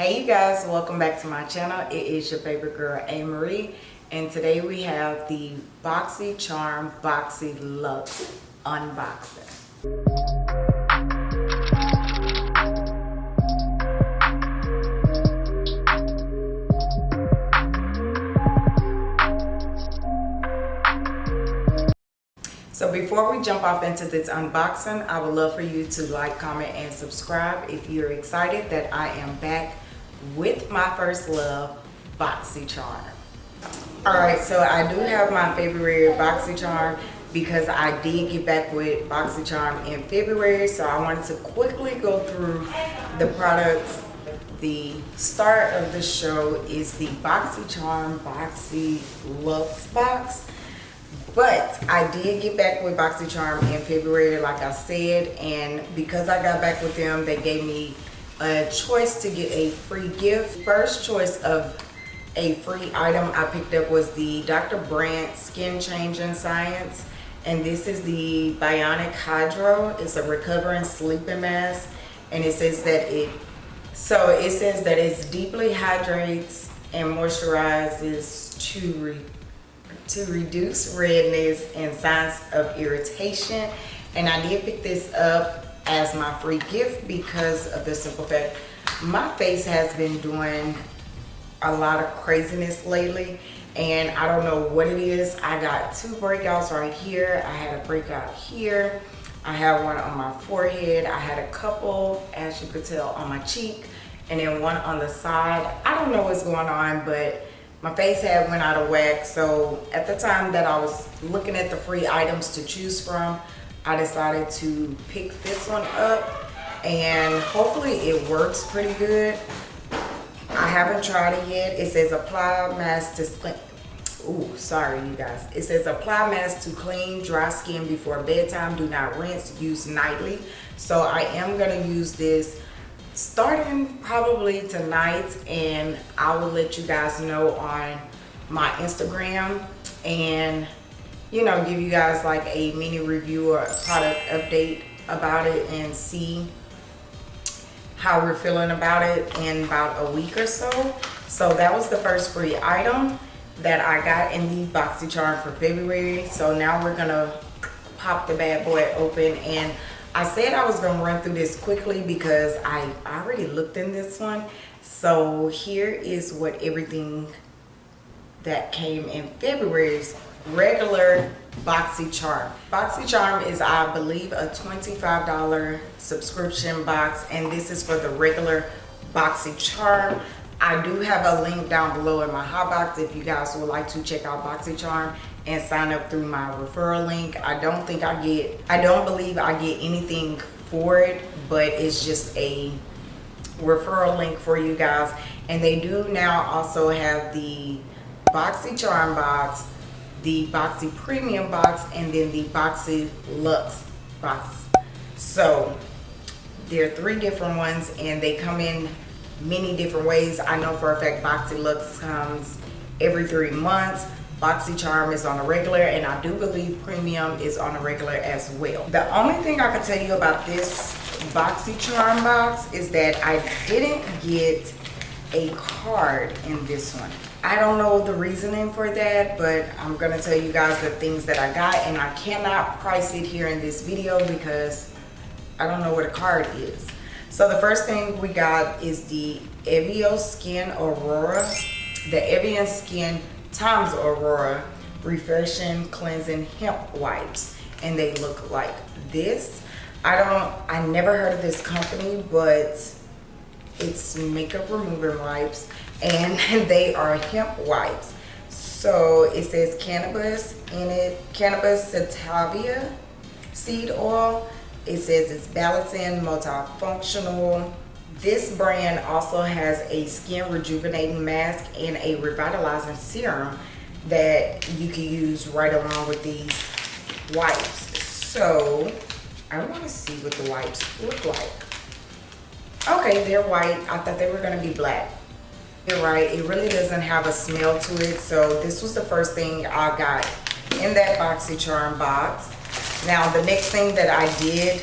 Hey you guys, welcome back to my channel. It is your favorite girl, A. Marie. And today we have the BoxyCharm Boxy Luxe unboxing. So before we jump off into this unboxing, I would love for you to like, comment, and subscribe if you're excited that I am back with my first love, BoxyCharm. All right, so I do have my February BoxyCharm because I did get back with BoxyCharm in February. So I wanted to quickly go through the products. The start of the show is the BoxyCharm Boxy Luxe box. But I did get back with BoxyCharm in February, like I said, and because I got back with them, they gave me a choice to get a free gift. First choice of a free item I picked up was the Dr. Brandt Skin Changing Science. And this is the Bionic Hydro. It's a recovering sleeping mask. And it says that it, so it says that it deeply hydrates and moisturizes to re to reduce redness and signs of irritation. And I did pick this up as my free gift because of the simple fact my face has been doing a lot of craziness lately and I don't know what it is. I got two breakouts right here. I had a breakout here. I had one on my forehead. I had a couple, as you could tell, on my cheek and then one on the side. I don't know what's going on, but my face had went out of whack so at the time that I was looking at the free items to choose from I decided to pick this one up and hopefully it works pretty good I haven't tried it yet it says apply mask to Ooh, sorry you guys. It says apply mask to clean dry skin before bedtime. Do not rinse. Use nightly. So I am going to use this starting probably tonight and I will let you guys know on my Instagram and you know give you guys like a mini review or product update about it and see how we're feeling about it in about a week or so. So that was the first free item that I got in the BoxyCharm for February. So now we're gonna pop the bad boy open. And I said I was gonna run through this quickly because I already looked in this one. So here is what everything that came in February's regular BoxyCharm. BoxyCharm is, I believe, a $25 subscription box, and this is for the regular BoxyCharm. I do have a link down below in my hot box if you guys would like to check out BoxyCharm and sign up through my referral link. I don't think I get, I don't believe I get anything for it, but it's just a referral link for you guys. And they do now also have the BoxyCharm box, the Boxy Premium box, and then the Boxy Luxe box. So there are three different ones and they come in many different ways. I know for a fact Boxy Luxe comes every three months. BoxyCharm is on a regular and I do believe Premium is on a regular as well. The only thing I can tell you about this BoxyCharm box is that I didn't get a card in this one. I don't know the reasoning for that, but I'm gonna tell you guys the things that I got and I cannot price it here in this video because I don't know what a card is. So the first thing we got is the Evian Skin Aurora. The Evian Skin Times Aurora Refreshing Cleansing Hemp Wipes. And they look like this. I don't, I never heard of this company, but it's makeup remover wipes and they are hemp wipes. So it says cannabis in it, cannabis sativa seed oil. It says it's balancing, multifunctional, this brand also has a skin rejuvenating mask and a revitalizing serum that you can use right along with these wipes. So I want to see what the wipes look like. Okay, they're white. I thought they were going to be black. Right. It really doesn't have a smell to it. So this was the first thing I got in that BoxyCharm box. Now the next thing that I did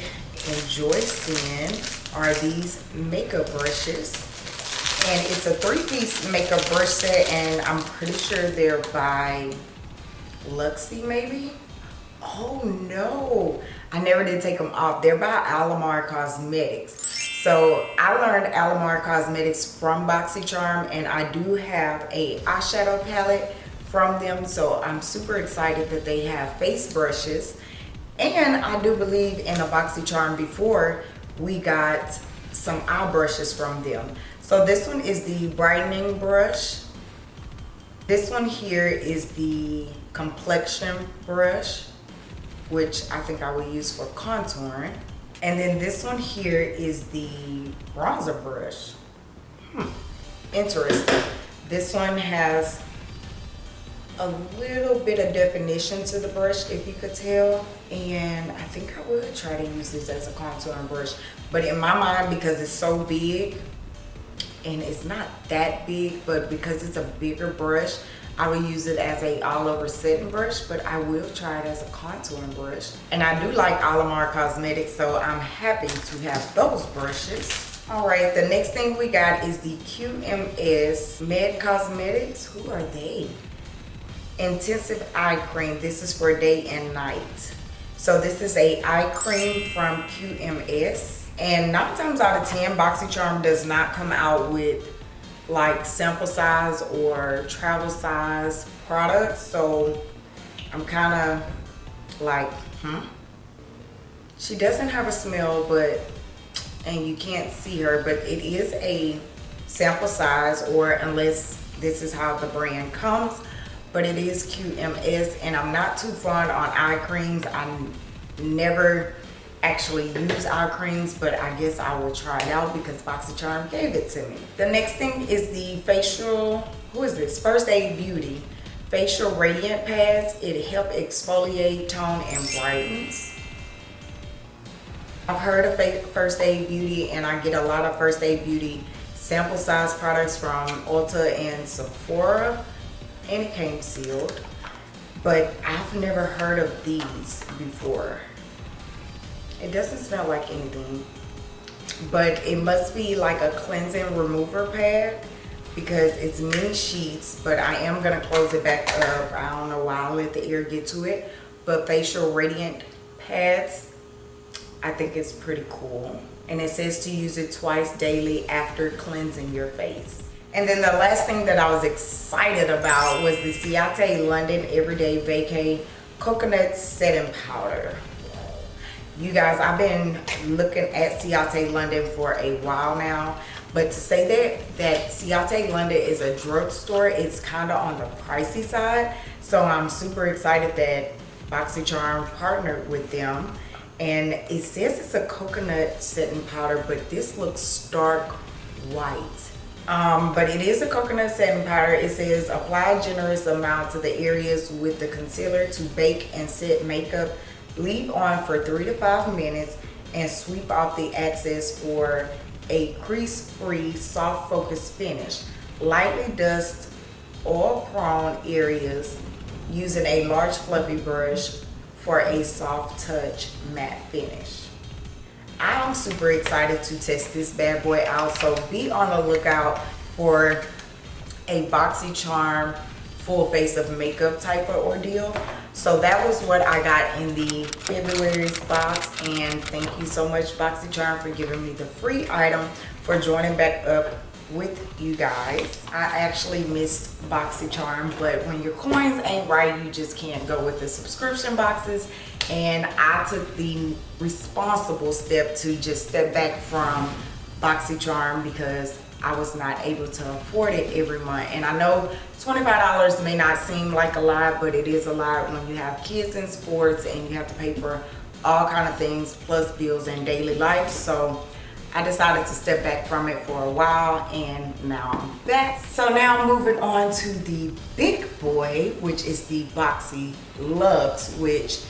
enjoy seeing are these makeup brushes. And it's a three-piece makeup brush set, and I'm pretty sure they're by Luxie, maybe? Oh no, I never did take them off. They're by Alamar Cosmetics. So I learned Alamar Cosmetics from BoxyCharm and I do have a eyeshadow palette from them. So I'm super excited that they have face brushes. And I do believe in a BoxyCharm before we got some eye brushes from them. So this one is the brightening brush. This one here is the complexion brush, which I think I will use for contouring. And then this one here is the bronzer brush. Hmm, interesting. This one has a little bit of definition to the brush if you could tell and I think I would try to use this as a contouring brush but in my mind because it's so big and it's not that big but because it's a bigger brush I will use it as a all over setting brush but I will try it as a contouring brush. And I do like Alamar Cosmetics so I'm happy to have those brushes. All right the next thing we got is the QMS Medicosmetics. Who are they? Intensive eye cream. This is for day and night. So this is a eye cream from qms and nine times out of ten boxycharm does not come out with like sample size or travel size products so i'm kind of like hmm she doesn't have a smell but and you can't see her but it is a sample size or unless this is how the brand comes but it is QMS and I'm not too fond on eye creams. I never actually use eye creams, but I guess I will try it out because BoxyCharm gave it to me. The next thing is the facial, who is this? First Aid Beauty Facial Radiant Pads. It helps exfoliate, tone, and brightens. I've heard of First Aid Beauty and I get a lot of First Aid Beauty sample size products from Ulta and Sephora and it came sealed. But I've never heard of these before. It doesn't smell like anything, but it must be like a cleansing remover pad because it's mini sheets, but I am gonna close it back up. I don't know why I'll let the air get to it, but facial radiant pads, I think it's pretty cool. And it says to use it twice daily after cleansing your face. And then the last thing that I was excited about was the Ciate London Everyday Vacay Coconut Setting Powder. You guys, I've been looking at Ciate London for a while now. But to say that, that Ciate London is a drugstore, it's kind of on the pricey side. So I'm super excited that BoxyCharm partnered with them. And it says it's a coconut setting powder, but this looks stark white. Um, but it is a coconut setting powder. It says apply generous amount to the areas with the concealer to bake and set makeup. Leave on for three to five minutes and sweep off the excess for a crease-free, soft focus finish. Lightly dust oil-prone areas using a large fluffy brush for a soft touch matte finish. I'm super excited to test this bad boy out. So be on the lookout for a BoxyCharm full face of makeup type of ordeal. So that was what I got in the February's box. And thank you so much BoxyCharm for giving me the free item for joining back up with you guys. I actually missed BoxyCharm, but when your coins ain't right, you just can't go with the subscription boxes. And I took the responsible step to just step back from BoxyCharm because I was not able to afford it every month. And I know $25 may not seem like a lot, but it is a lot when you have kids in sports and you have to pay for all kind of things plus bills and daily life. So I decided to step back from it for a while and now I'm back. So now moving on to the big boy, which is the Boxy Luxe, which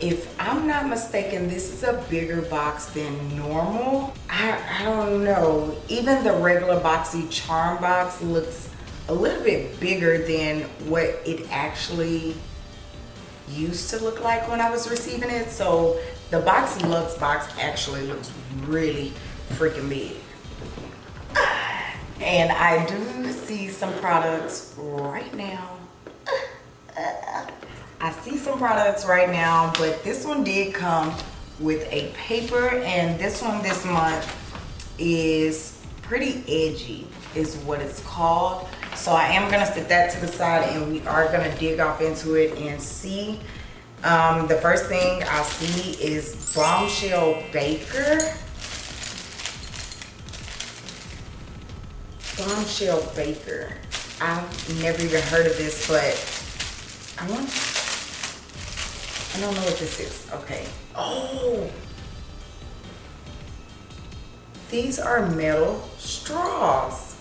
if I'm not mistaken, this is a bigger box than normal. I, I don't know. Even the regular Boxy Charm box looks a little bit bigger than what it actually used to look like when I was receiving it. So the Boxy Luxe box actually looks really freaking big. And I do see some products right now. Uh, uh, I see some products right now, but this one did come with a paper and this one this month is pretty edgy is what it's called. So I am gonna set that to the side and we are gonna dig off into it and see. Um, the first thing I see is Bombshell Baker. Bombshell Baker. I've never even heard of this, but I want, I don't know what this is. Okay. Oh, these are metal straws.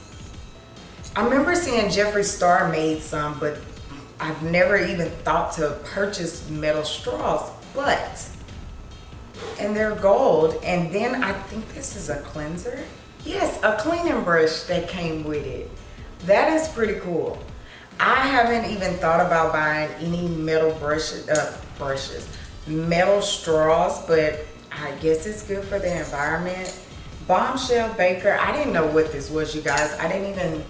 I remember seeing Jeffree Star made some, but I've never even thought to purchase metal straws, but, and they're gold. And then I think this is a cleanser. Yes, a cleaning brush that came with it. That is pretty cool. I haven't even thought about buying any metal brushes, uh, brushes, metal straws, but I guess it's good for the environment. Bombshell Baker, I didn't know what this was, you guys. I didn't even,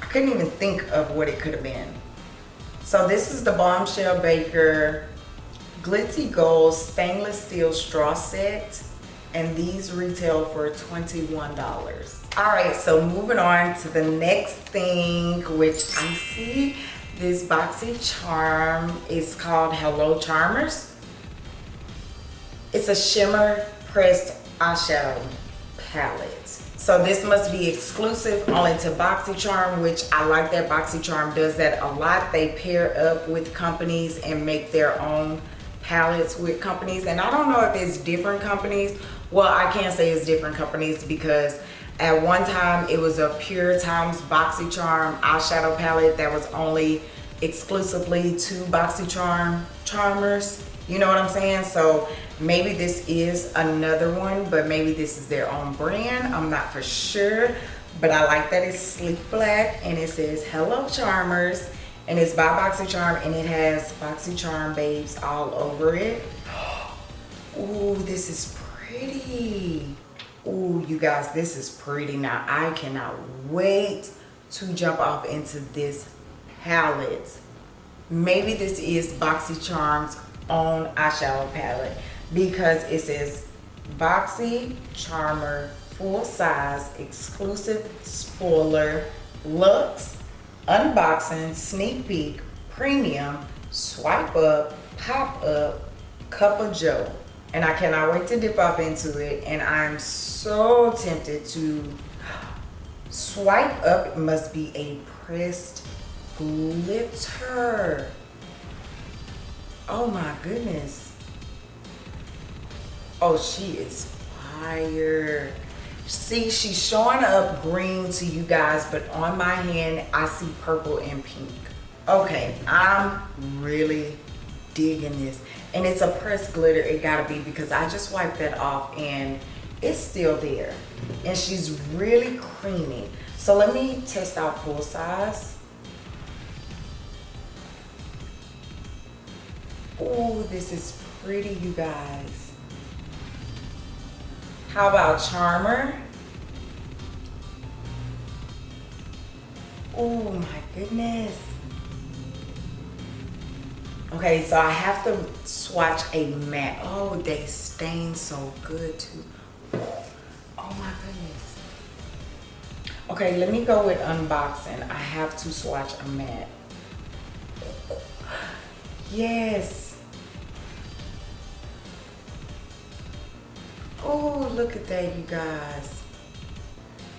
I couldn't even think of what it could have been. So this is the Bombshell Baker Glitzy Gold Stainless Steel Straw Set. And these retail for $21. All right, so moving on to the next thing, which I see this boxy charm is called Hello Charmers. It's a shimmer pressed eyeshadow palette. So this must be exclusive only to BoxyCharm, which I like that BoxyCharm does that a lot. They pair up with companies and make their own palettes with companies. And I don't know if it's different companies. Well, I can't say it's different companies because at one time it was a Pure Times BoxyCharm eyeshadow palette that was only exclusively to BoxyCharm charmers. You know what I'm saying? So maybe this is another one, but maybe this is their own brand. I'm not for sure, but I like that it's sleek black and it says Hello Charmers and it's by BoxyCharm and it has BoxyCharm babes all over it. Ooh, this is pretty. Ooh, you guys, this is pretty. Now, I cannot wait to jump off into this palette. Maybe this is BoxyCharm's own eyeshadow palette because it says Boxy Charmer full size exclusive spoiler looks unboxing sneak peek premium swipe up pop up cup of joe and I cannot wait to dip up into it and I'm so tempted to swipe up it must be a pressed glitter Oh my goodness. Oh, she is fire. See, she's showing up green to you guys, but on my hand, I see purple and pink. Okay, I'm really digging this. And it's a pressed glitter, it gotta be, because I just wiped that off and it's still there. And she's really creamy. So let me test out full size. Oh, this is pretty, you guys. How about Charmer? Oh my goodness. Okay, so I have to swatch a matte. Oh, they stain so good too. Oh my goodness. Okay, let me go with unboxing. I have to swatch a matte. Yes. Oh, look at that, you guys.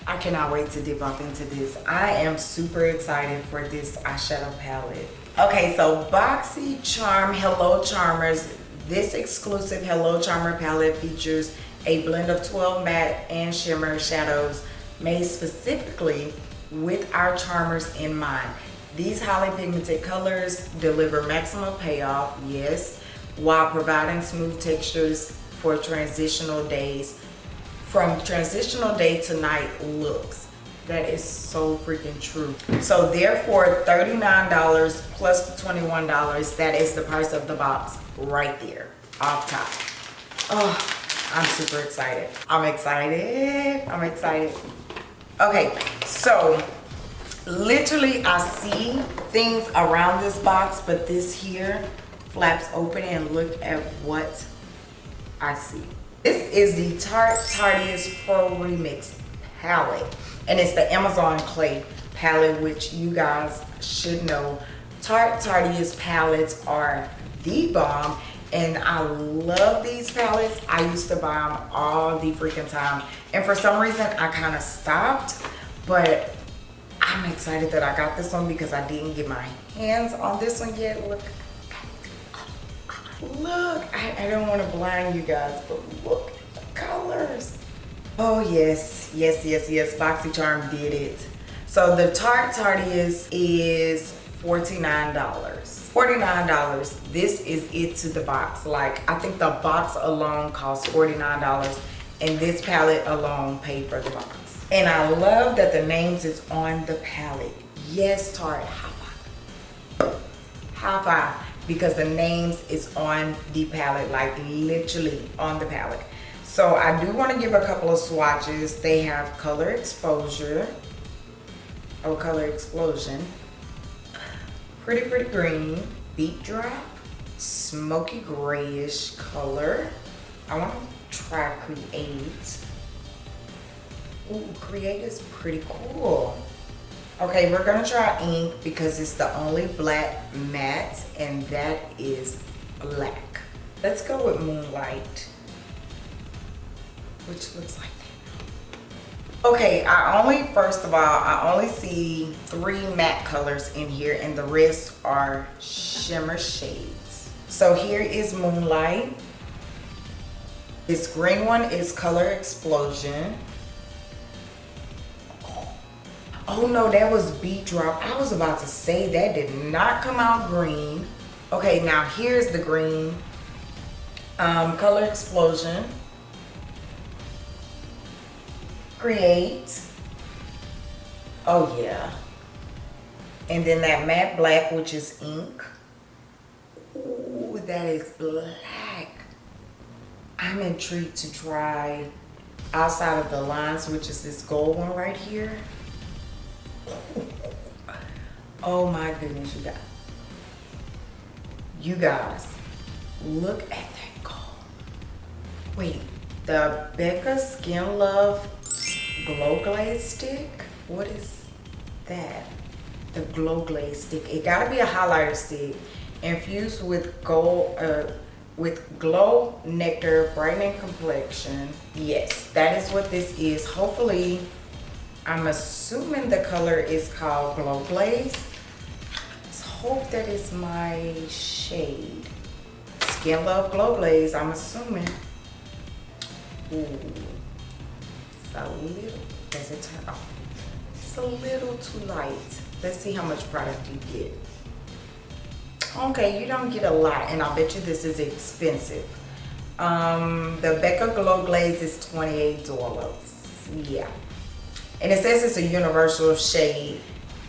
I cannot wait to dip off into this. I am super excited for this eyeshadow palette. Okay, so Boxy Charm Hello Charmers. This exclusive Hello Charmer palette features a blend of 12 matte and shimmer shadows made specifically with our charmers in mind. These highly pigmented colors deliver maximum payoff, yes, while providing smooth textures for transitional days from transitional day to night looks that is so freaking true. So therefore $39 plus the $21 that is the price of the box right there off top. Oh i'm super excited. I'm excited. I'm excited. Okay So literally I see things around this box, but this here flaps open and look at what I see. This is the Tarte Tarteist Pro Remix palette. And it's the Amazon Clay palette, which you guys should know. Tarte Tarteist palettes are the bomb. And I love these palettes. I used to buy them all the freaking time. And for some reason, I kind of stopped. But I'm excited that I got this one because I didn't get my hands on this one yet. Look Look, I, I don't want to blind you guys, but look at the colors. Oh yes, yes, yes, yes, BoxyCharm did it. So the Tarte Tarteist is $49. $49, this is it to the box. Like, I think the box alone costs $49 and this palette alone paid for the box. And I love that the names is on the palette. Yes, Tarte, high five. High five because the names is on the palette, like literally on the palette. So I do want to give a couple of swatches. They have color exposure or color explosion, pretty pretty green, beat drop, smoky grayish color. I want to try create. Ooh, create is pretty cool. Okay, we're gonna try ink because it's the only black matte and that is black. Let's go with Moonlight, which looks like that. Okay, I only, first of all, I only see three matte colors in here and the rest are shimmer shades. So here is Moonlight. This green one is Color Explosion. Oh no, that was beat drop. I was about to say that did not come out green. Okay, now here's the green. Um, color explosion. Create. Oh yeah. And then that matte black, which is ink. Ooh, that is black. I'm intrigued to try outside of the lines, which is this gold one right here. Oh my goodness, you guys. You guys, look at that gold. Wait, the Becca Skin Love Glow Glaze Stick? What is that? The Glow Glaze Stick. It gotta be a highlighter stick infused with gold, uh, with glow nectar brightening complexion yes that is what this is hopefully I'm assuming the color is called Glow Glaze. Let's hope that is my shade. Skin Love Glow Glaze, I'm assuming. Ooh, a little, does it turn off? It's a little too light. Let's see how much product you get. Okay, you don't get a lot, and I bet you this is expensive. Um, the Becca Glow Glaze is $28. Yeah. And it says it's a universal shade,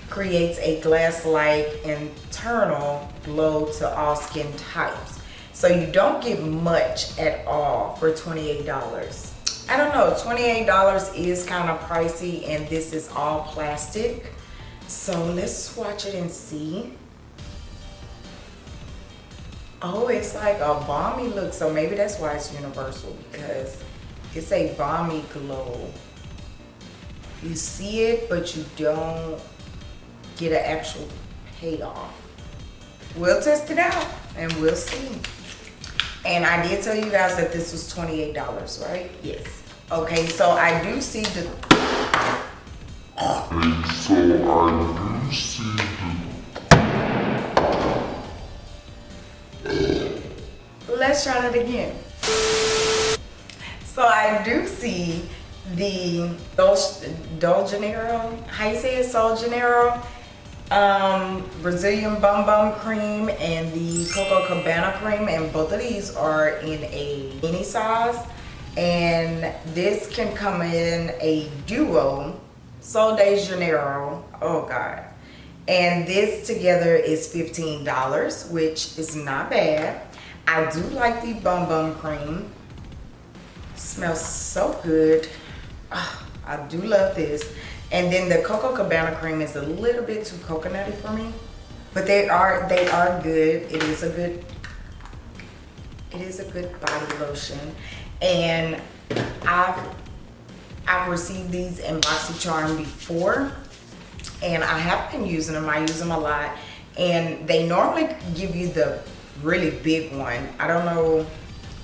creates a glass-like internal glow to all skin types. So you don't get much at all for $28. I don't know, $28 is kind of pricey and this is all plastic. So let's swatch it and see. Oh, it's like a balmy look. So maybe that's why it's universal because it's a balmy glow you see it, but you don't get an actual payoff. We'll test it out and we'll see. And I did tell you guys that this was $28, right? Yes. Okay, so I do see the... And so I do see the... Let's try that again. So I do see the Dol, Janeiro, how you say it, Sol Janeiro, um, Brazilian Bum Bum Cream and the Coco Cabana Cream and both of these are in a mini size and this can come in a duo, Sol de Janeiro, oh god. And this together is $15, which is not bad. I do like the Bum Bum Cream. Smells so good. Oh, I do love this. And then the Coco Cabana cream is a little bit too coconutty for me. But they are they are good. It is a good it is a good body lotion. And I've I've received these in BoxyCharm before and I have been using them. I use them a lot and they normally give you the really big one. I don't know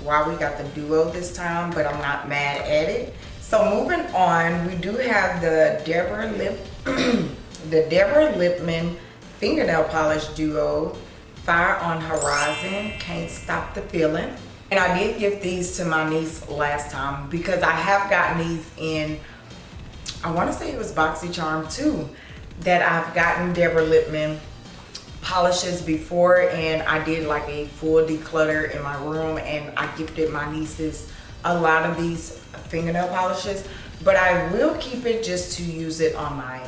why we got the duo this time, but I'm not mad at it. So moving on, we do have the Deborah Lip, the Deborah Lippmann fingernail polish duo, Fire on Horizon, Can't Stop the Feeling. And I did give these to my niece last time because I have gotten these in, I want to say it was BoxyCharm too, that I've gotten Deborah Lippmann polishes before and I did like a full declutter in my room and I gifted my nieces a lot of these fingernail polishes but I will keep it just to use it on my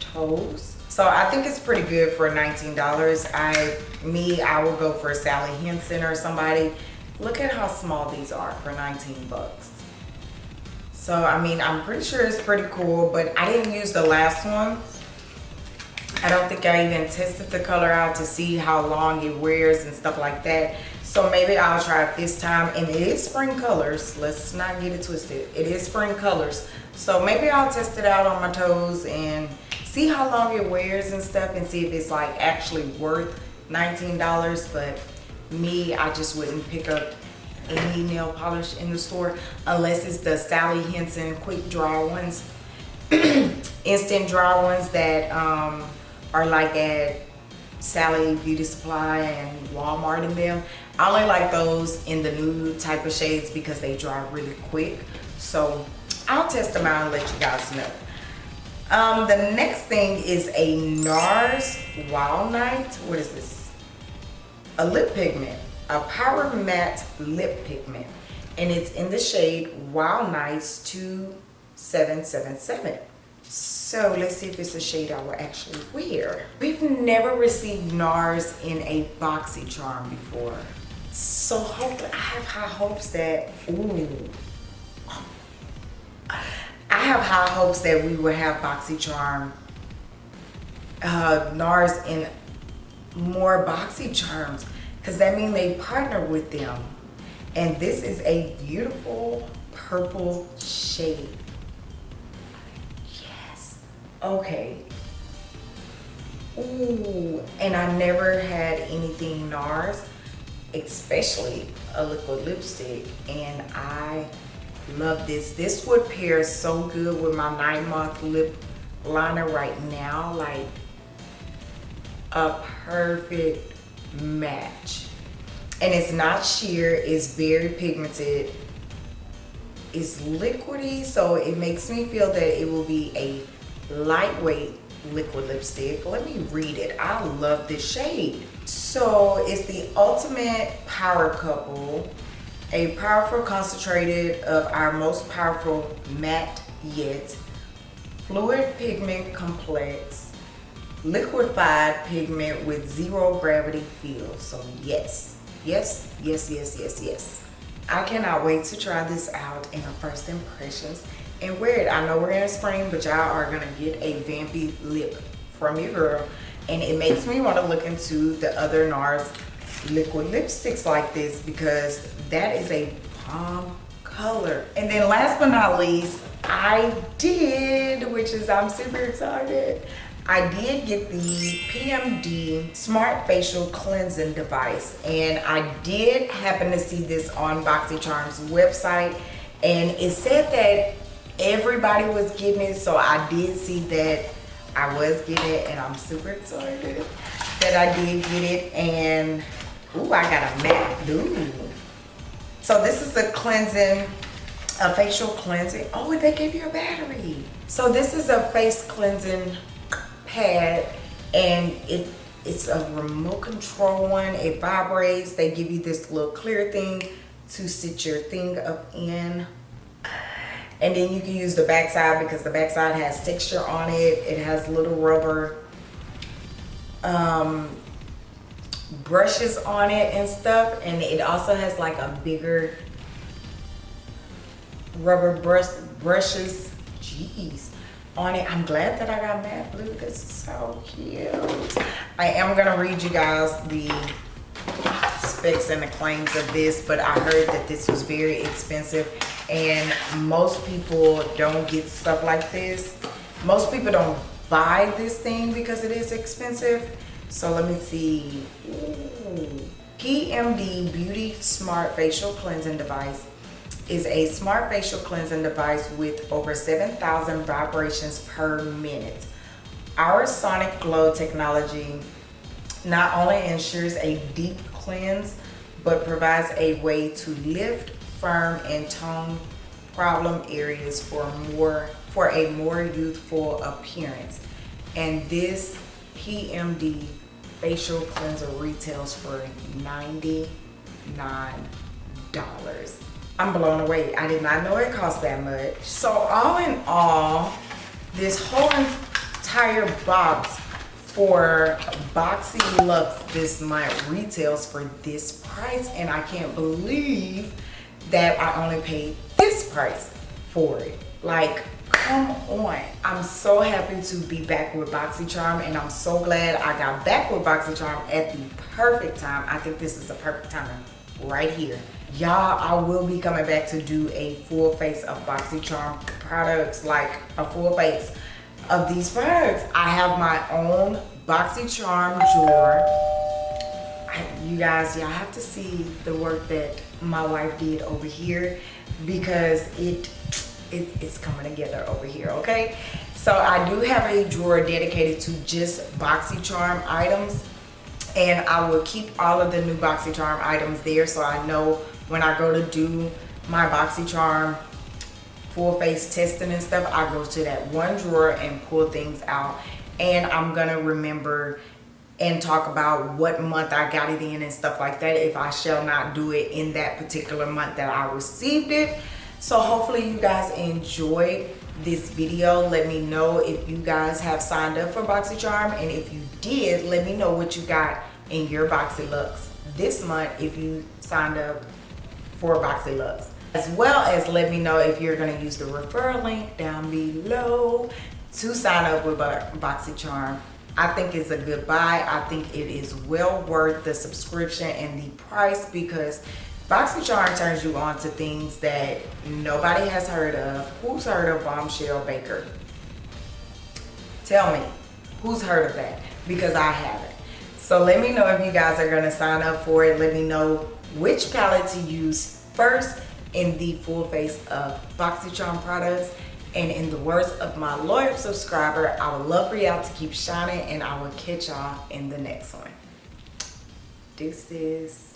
toes. So I think it's pretty good for $19 I me I will go for Sally Hansen or somebody look at how small these are for 19 bucks so I mean I'm pretty sure it's pretty cool but I didn't use the last one I don't think I even tested the color out to see how long it wears and stuff like that. So maybe I'll try it this time. And it is spring colors. Let's not get it twisted. It is spring colors. So maybe I'll test it out on my toes and see how long it wears and stuff and see if it's like actually worth $19. But me, I just wouldn't pick up any nail polish in the store unless it's the Sally Hansen quick dry ones. Instant dry ones that um, are like at Sally Beauty Supply and Walmart and them. I only like those in the nude type of shades because they dry really quick. So I'll test them out and let you guys know. Um, the next thing is a NARS Wild Night. What is this? A lip pigment, a Power Matte lip pigment. And it's in the shade Wild Nights 2777. So let's see if it's a shade I will actually wear. We've never received NARS in a boxy charm before. So hopefully, I have high hopes that, ooh. I have high hopes that we will have BoxyCharm uh, NARS in more boxy charms because that means they partner with them. And this is a beautiful purple shade. Yes. Okay. Ooh, and I never had anything NARS, especially a liquid lipstick, and I love this. This would pair so good with my Night Moth lip liner right now, like a perfect match. And it's not sheer, it's very pigmented. It's liquidy, so it makes me feel that it will be a lightweight liquid lipstick. Let me read it. I love this shade. So it's the ultimate power couple, a powerful concentrated of our most powerful matte yet, fluid pigment complex, liquefied pigment with zero gravity feel. So yes, yes, yes, yes, yes, yes. I cannot wait to try this out in our first impressions and wear it. I know we're in spring, but y'all are gonna get a vampy lip from your girl. And it makes me wanna look into the other NARS liquid lipsticks like this because that is a palm color. And then last but not least, I did, which is I'm super excited. I did get the PMD Smart Facial Cleansing Device and I did happen to see this on BoxyCharm's website and it said that everybody was getting it so i did see that i was getting it and i'm super excited that i did get it and Ooh, i got a matte dude. So this is a cleansing a facial cleansing. Oh they gave you a battery. So this is a face cleansing pad and it it's a remote control one. It vibrates. They give you this little clear thing to sit your thing up in. And then you can use the backside because the backside has texture on it. It has little rubber um, brushes on it and stuff. And it also has like a bigger rubber brush brushes. Jeez on it. I'm glad that I got matte blue. This is so cute. I am gonna read you guys the specs and the claims of this, but I heard that this was very expensive and most people don't get stuff like this. Most people don't buy this thing because it is expensive. So let me see. Ooh. PMD Beauty Smart Facial Cleansing Device is a smart facial cleansing device with over 7,000 vibrations per minute. Our Sonic Glow technology not only ensures a deep cleanse, but provides a way to lift, firm, and tone problem areas for more for a more youthful appearance. And this PMD facial cleanser retails for $99. I'm blown away. I did not know it cost that much. So all in all, this whole entire box for Boxy Luxe this month retails for this price and I can't believe that I only paid this price for it. Like, come on. I'm so happy to be back with BoxyCharm and I'm so glad I got back with BoxyCharm at the perfect time. I think this is the perfect time right here. Y'all, I will be coming back to do a full face of BoxyCharm products, like a full face of these products. I have my own BoxyCharm drawer. I, you guys, y'all have to see the work that my wife did over here because it, it it's coming together over here, okay? So I do have a drawer dedicated to just BoxyCharm items and I will keep all of the new BoxyCharm items there so I know when I go to do my BoxyCharm full face testing and stuff, I go to that one drawer and pull things out. And I'm gonna remember and talk about what month I got it in and stuff like that if I shall not do it in that particular month that I received it. So hopefully you guys enjoyed this video. Let me know if you guys have signed up for BoxyCharm and if you did, let me know what you got in your Boxy Luxe this month if you signed up for Boxy Luxe as well as let me know if you're to use the referral link down below to sign up with BoxyCharm. I think it's a good buy. I think it is well worth the subscription and the price because BoxyCharm turns you on to things that nobody has heard of. Who's heard of Bombshell Baker? Tell me, who's heard of that? Because I haven't. So let me know if you guys are gonna sign up for it. Let me know which palette to use first in the full face of BoxyCharm products. And in the words of my loyal subscriber, I would love for y'all to keep shining and I will catch y'all in the next one. Deuces.